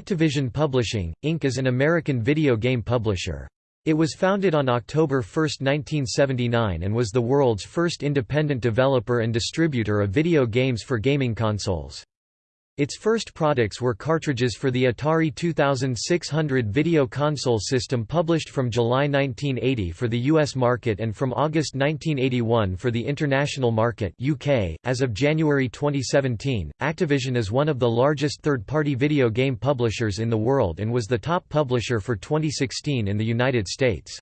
Activision Publishing, Inc. is an American video game publisher. It was founded on October 1, 1979 and was the world's first independent developer and distributor of video games for gaming consoles. Its first products were cartridges for the Atari 2600 video console system published from July 1980 for the US market and from August 1981 for the international market UK. .As of January 2017, Activision is one of the largest third-party video game publishers in the world and was the top publisher for 2016 in the United States.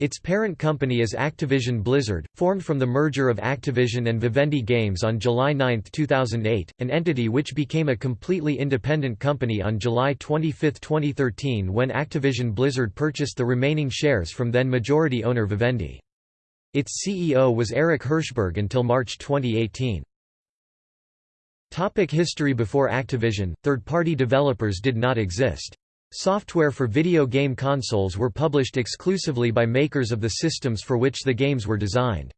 Its parent company is Activision Blizzard, formed from the merger of Activision and Vivendi Games on July 9, 2008, an entity which became a completely independent company on July 25, 2013 when Activision Blizzard purchased the remaining shares from then majority owner Vivendi. Its CEO was Eric Hirshberg until March 2018. Topic history Before Activision, third-party developers did not exist. Software for video game consoles were published exclusively by makers of the systems for which the games were designed.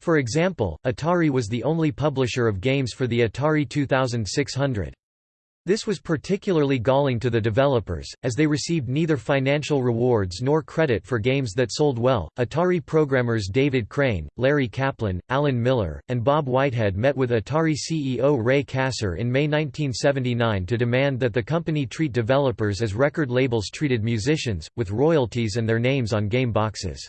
For example, Atari was the only publisher of games for the Atari 2600. This was particularly galling to the developers, as they received neither financial rewards nor credit for games that sold well. Atari programmers David Crane, Larry Kaplan, Alan Miller, and Bob Whitehead met with Atari CEO Ray Kassar in May 1979 to demand that the company treat developers as record labels treated musicians, with royalties and their names on game boxes.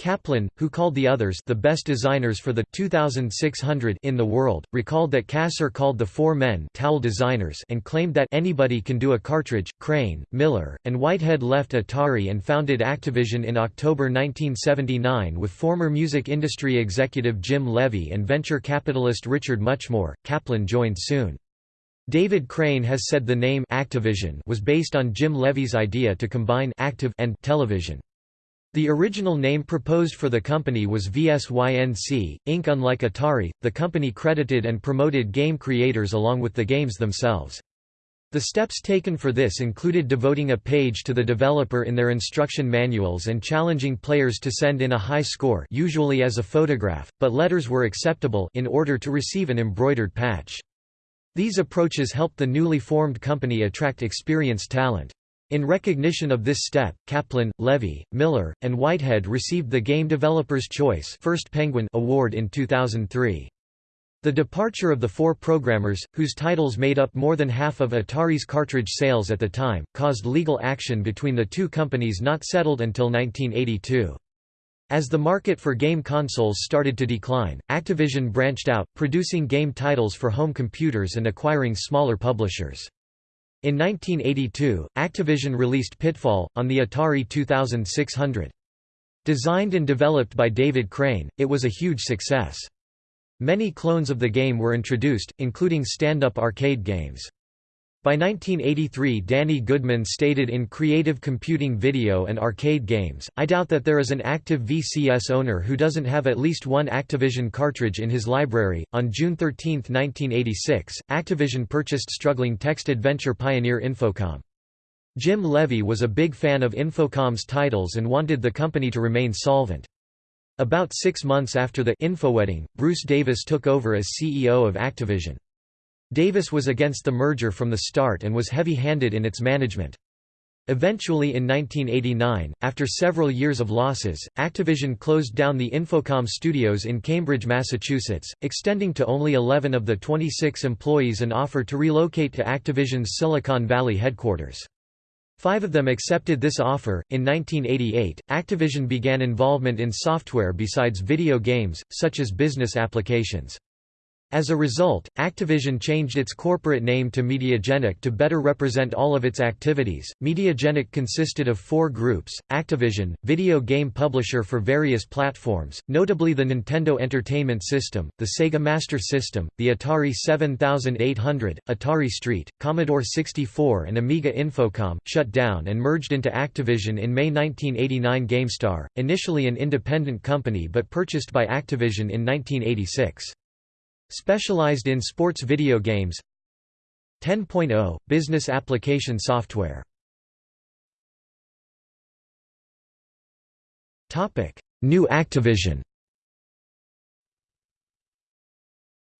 Kaplan, who called the others the best designers for the 2600 in the world, recalled that Kassar called the four men towel designers and claimed that anybody can do a cartridge. Crane, Miller, and Whitehead left Atari and founded Activision in October 1979 with former music industry executive Jim Levy and venture capitalist Richard Muchmore. Kaplan joined soon. David Crane has said the name Activision was based on Jim Levy's idea to combine active and television. The original name proposed for the company was VSYNC, Inc. Unlike Atari, the company credited and promoted game creators along with the games themselves. The steps taken for this included devoting a page to the developer in their instruction manuals and challenging players to send in a high score usually as a photograph, but letters were acceptable in order to receive an embroidered patch. These approaches helped the newly formed company attract experienced talent. In recognition of this step, Kaplan, Levy, Miller, and Whitehead received the Game Developer's Choice First Penguin Award in 2003. The departure of the four programmers, whose titles made up more than half of Atari's cartridge sales at the time, caused legal action between the two companies not settled until 1982. As the market for game consoles started to decline, Activision branched out, producing game titles for home computers and acquiring smaller publishers. In 1982, Activision released Pitfall! on the Atari 2600. Designed and developed by David Crane, it was a huge success. Many clones of the game were introduced, including stand-up arcade games. By 1983 Danny Goodman stated in Creative Computing Video and Arcade Games, I doubt that there is an active VCS owner who doesn't have at least one Activision cartridge in his library. On June 13, 1986, Activision purchased struggling text adventure pioneer Infocom. Jim Levy was a big fan of Infocom's titles and wanted the company to remain solvent. About six months after the Infowedding, Bruce Davis took over as CEO of Activision. Davis was against the merger from the start and was heavy-handed in its management. Eventually in 1989, after several years of losses, Activision closed down the Infocom studios in Cambridge, Massachusetts, extending to only 11 of the 26 employees an offer to relocate to Activision's Silicon Valley headquarters. Five of them accepted this offer. In 1988, Activision began involvement in software besides video games, such as business applications. As a result, Activision changed its corporate name to Mediagenic to better represent all of its activities. Mediagenic consisted of four groups Activision, video game publisher for various platforms, notably the Nintendo Entertainment System, the Sega Master System, the Atari 7800, Atari ST, Commodore 64, and Amiga Infocom, shut down and merged into Activision in May 1989. GameStar, initially an independent company but purchased by Activision in 1986. Specialized in sports video games. 10.0 – Business application software. New Activision.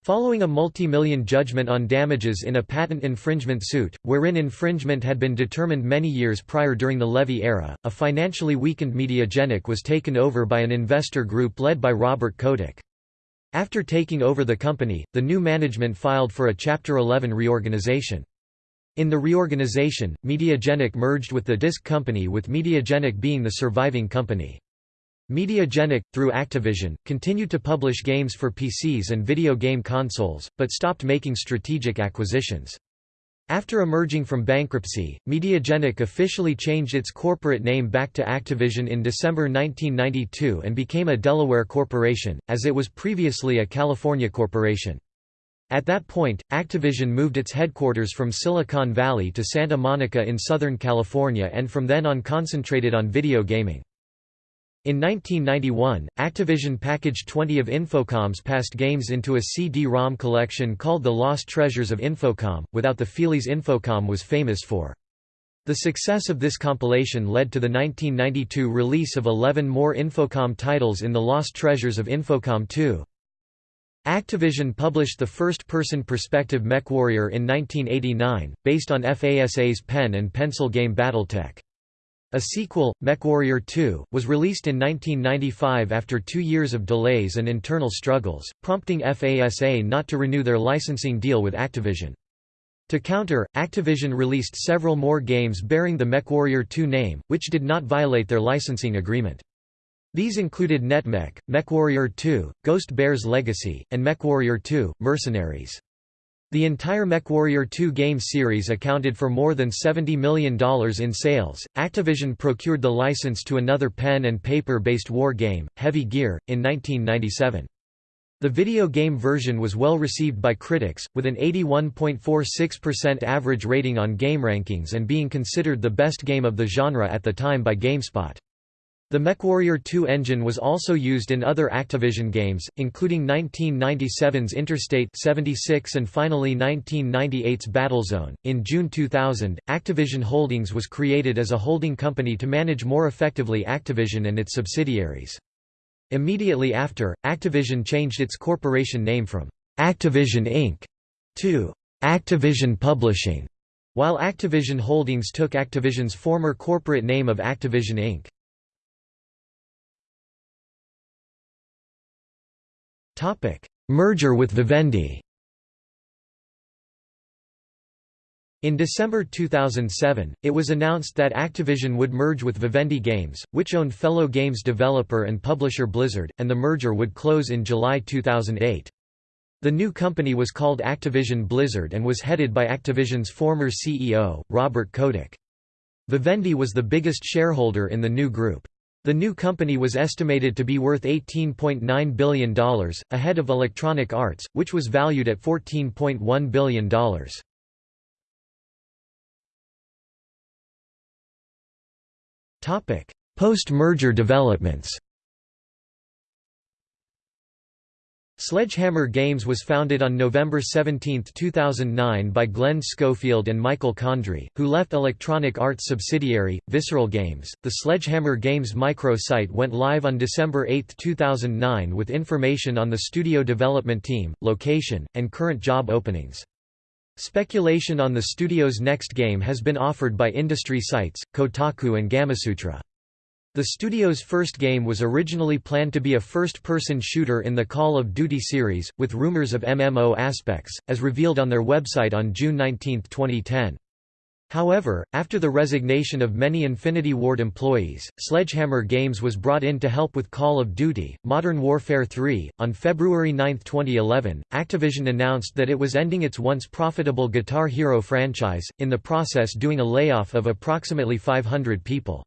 Following a multi-million judgment on damages in a patent infringement suit, wherein infringement had been determined many years prior during the Levy era, a financially weakened Mediagenic was taken over by an investor group led by Robert Kotick. After taking over the company, the new management filed for a Chapter 11 reorganization. In the reorganization, Mediagenic merged with the disc company with Mediagenic being the surviving company. Mediagenic, through Activision, continued to publish games for PCs and video game consoles, but stopped making strategic acquisitions. After emerging from bankruptcy, Mediagenic officially changed its corporate name back to Activision in December 1992 and became a Delaware corporation, as it was previously a California corporation. At that point, Activision moved its headquarters from Silicon Valley to Santa Monica in Southern California and from then on concentrated on video gaming. In 1991, Activision packaged 20 of Infocom's past games into a CD-ROM collection called The Lost Treasures of Infocom, without the feelies Infocom was famous for. The success of this compilation led to the 1992 release of 11 more Infocom titles in The Lost Treasures of Infocom 2. Activision published the first-person perspective MechWarrior in 1989, based on FASA's pen and pencil game Battletech. A sequel, MechWarrior 2, was released in 1995 after two years of delays and internal struggles, prompting FASA not to renew their licensing deal with Activision. To counter, Activision released several more games bearing the MechWarrior 2 name, which did not violate their licensing agreement. These included NetMech, MechWarrior 2, Ghost Bear's Legacy, and MechWarrior 2, Mercenaries. The entire MechWarrior 2 game series accounted for more than $70 million in sales. Activision procured the license to another pen and paper based war game, Heavy Gear, in 1997. The video game version was well received by critics, with an 81.46% average rating on GameRankings and being considered the best game of the genre at the time by GameSpot. The MechWarrior 2 engine was also used in other Activision games, including 1997's Interstate 76 and finally 1998's Battlezone. In June 2000, Activision Holdings was created as a holding company to manage more effectively Activision and its subsidiaries. Immediately after, Activision changed its corporation name from Activision Inc. to Activision Publishing, while Activision Holdings took Activision's former corporate name of Activision Inc. Merger with Vivendi In December 2007, it was announced that Activision would merge with Vivendi Games, which owned fellow games developer and publisher Blizzard, and the merger would close in July 2008. The new company was called Activision Blizzard and was headed by Activision's former CEO, Robert Kotick. Vivendi was the biggest shareholder in the new group. The new company was estimated to be worth $18.9 billion, ahead of Electronic Arts, which was valued at $14.1 billion. Post-merger developments Sledgehammer Games was founded on November 17, 2009 by Glenn Schofield and Michael Condrey, who left Electronic Arts subsidiary, Visceral Games. The Sledgehammer Games microsite went live on December 8, 2009 with information on the studio development team, location, and current job openings. Speculation on the studio's next game has been offered by industry sites, Kotaku and Gamasutra. The studio's first game was originally planned to be a first-person shooter in the Call of Duty series, with rumors of MMO aspects, as revealed on their website on June 19, 2010. However, after the resignation of many Infinity Ward employees, Sledgehammer Games was brought in to help with Call of Duty, Modern Warfare 3. On February 9, 2011, Activision announced that it was ending its once profitable Guitar Hero franchise, in the process doing a layoff of approximately 500 people.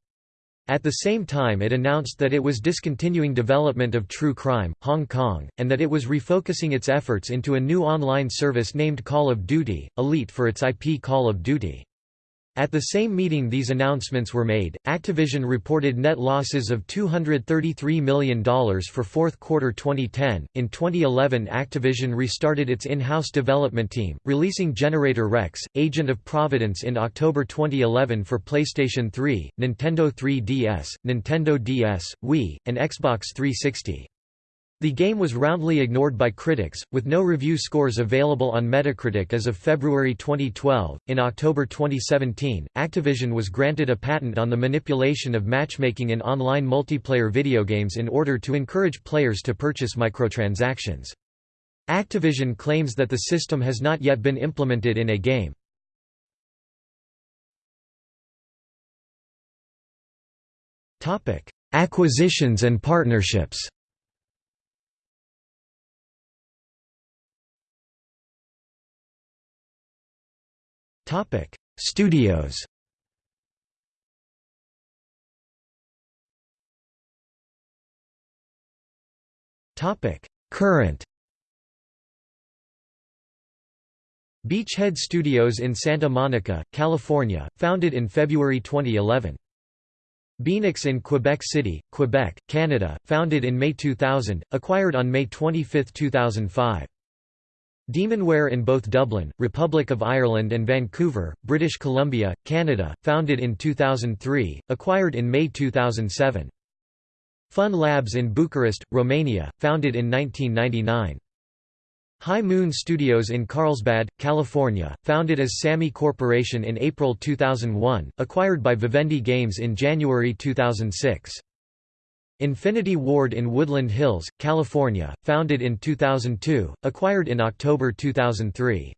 At the same time it announced that it was discontinuing development of True Crime, Hong Kong, and that it was refocusing its efforts into a new online service named Call of Duty, Elite for its IP Call of Duty. At the same meeting these announcements were made, Activision reported net losses of $233 million for fourth quarter 2010. In 2011, Activision restarted its in-house development team, releasing Generator Rex: Agent of Providence in October 2011 for PlayStation 3, Nintendo 3DS, Nintendo DS, Wii, and Xbox 360. The game was roundly ignored by critics, with no review scores available on Metacritic as of February 2012. In October 2017, Activision was granted a patent on the manipulation of matchmaking in online multiplayer video games in order to encourage players to purchase microtransactions. Activision claims that the system has not yet been implemented in a game. Acquisitions and partnerships Topic: Studios. Topic: Current. Beachhead Studios in Santa Monica, California, founded in February 2011. Beenox in Quebec City, Quebec, Canada, founded in May 2000, acquired on May 25, 2005. Demonware in both Dublin, Republic of Ireland and Vancouver, British Columbia, Canada, founded in 2003, acquired in May 2007. Fun Labs in Bucharest, Romania, founded in 1999. High Moon Studios in Carlsbad, California, founded as Sammy Corporation in April 2001, acquired by Vivendi Games in January 2006. Infinity Ward in Woodland Hills, California, founded in 2002, acquired in October 2003.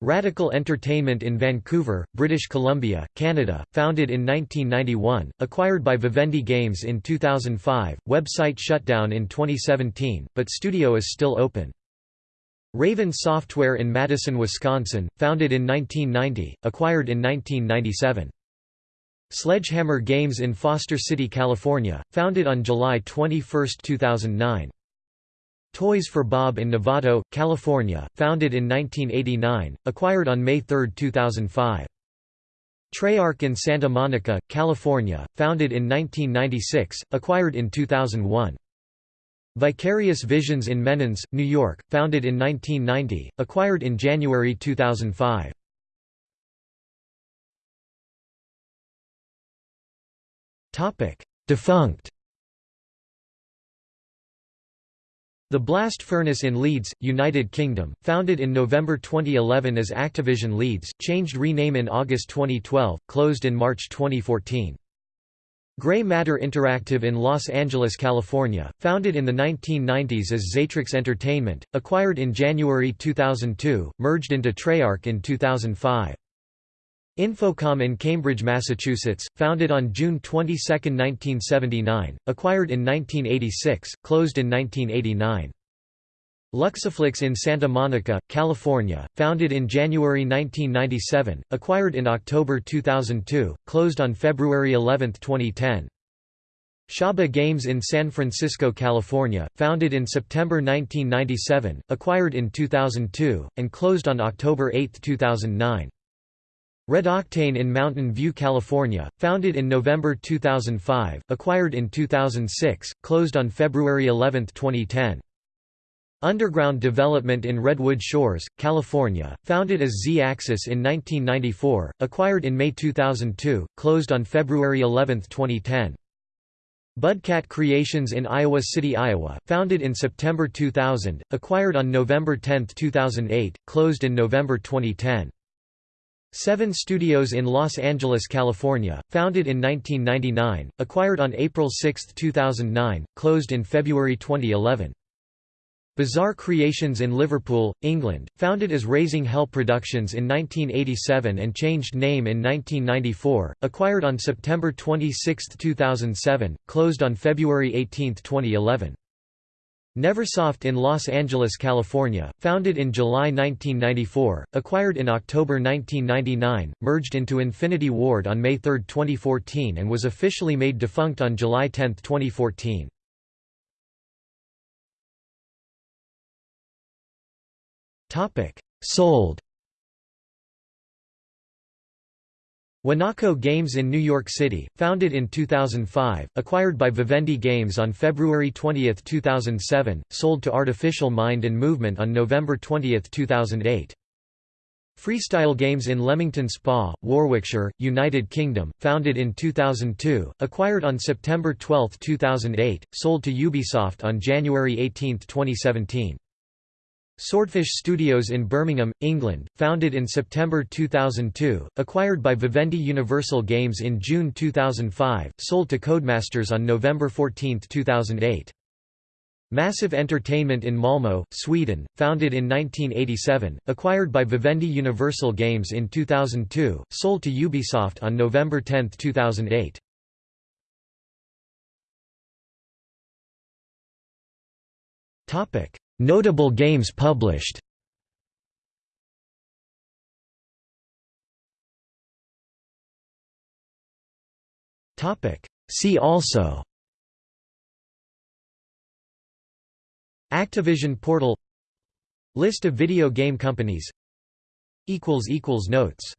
Radical Entertainment in Vancouver, British Columbia, Canada, founded in 1991, acquired by Vivendi Games in 2005, website shutdown in 2017, but studio is still open. Raven Software in Madison, Wisconsin, founded in 1990, acquired in 1997. Sledgehammer Games in Foster City, California, founded on July 21, 2009. Toys for Bob in Novato, California, founded in 1989, acquired on May 3, 2005. Treyarch in Santa Monica, California, founded in 1996, acquired in 2001. Vicarious Visions in Menands, New York, founded in 1990, acquired in January 2005. Topic: Defunct. The Blast Furnace in Leeds, United Kingdom, founded in November 2011 as Activision Leeds, changed rename in August 2012, closed in March 2014. Grey Matter Interactive in Los Angeles, California, founded in the 1990s as Xatrix Entertainment, acquired in January 2002, merged into Treyarch in 2005. Infocom in Cambridge, Massachusetts, founded on June 22, 1979, acquired in 1986, closed in 1989. Luxoflux in Santa Monica, California, founded in January 1997, acquired in October 2002, closed on February 11, 2010. Shaba Games in San Francisco, California, founded in September 1997, acquired in 2002, and closed on October 8, 2009. Red Octane in Mountain View, California, founded in November 2005, acquired in 2006, closed on February 11, 2010. Underground Development in Redwood Shores, California, founded as Z-Axis in 1994, acquired in May 2002, closed on February 11, 2010. Budcat Creations in Iowa City, Iowa, founded in September 2000, acquired on November 10, 2008, closed in November 2010. Seven Studios in Los Angeles, California, founded in 1999, acquired on April 6, 2009, closed in February 2011. Bizarre Creations in Liverpool, England, founded as Raising Hell Productions in 1987 and changed name in 1994, acquired on September 26, 2007, closed on February 18, 2011. Neversoft in Los Angeles, California, founded in July 1994, acquired in October 1999, merged into Infinity Ward on May 3, 2014 and was officially made defunct on July 10, 2014. Sold Wanako Games in New York City, founded in 2005, acquired by Vivendi Games on February 20, 2007, sold to Artificial Mind and Movement on November 20, 2008. Freestyle Games in Leamington Spa, Warwickshire, United Kingdom, founded in 2002, acquired on September 12, 2008, sold to Ubisoft on January 18, 2017. Swordfish Studios in Birmingham, England, founded in September 2002, acquired by Vivendi Universal Games in June 2005, sold to Codemasters on November 14, 2008. Massive Entertainment in Malmö, Sweden, founded in 1987, acquired by Vivendi Universal Games in 2002, sold to Ubisoft on November 10, 2008. Notable games published. See also. Activision Portal. List of video game companies. Equals Notes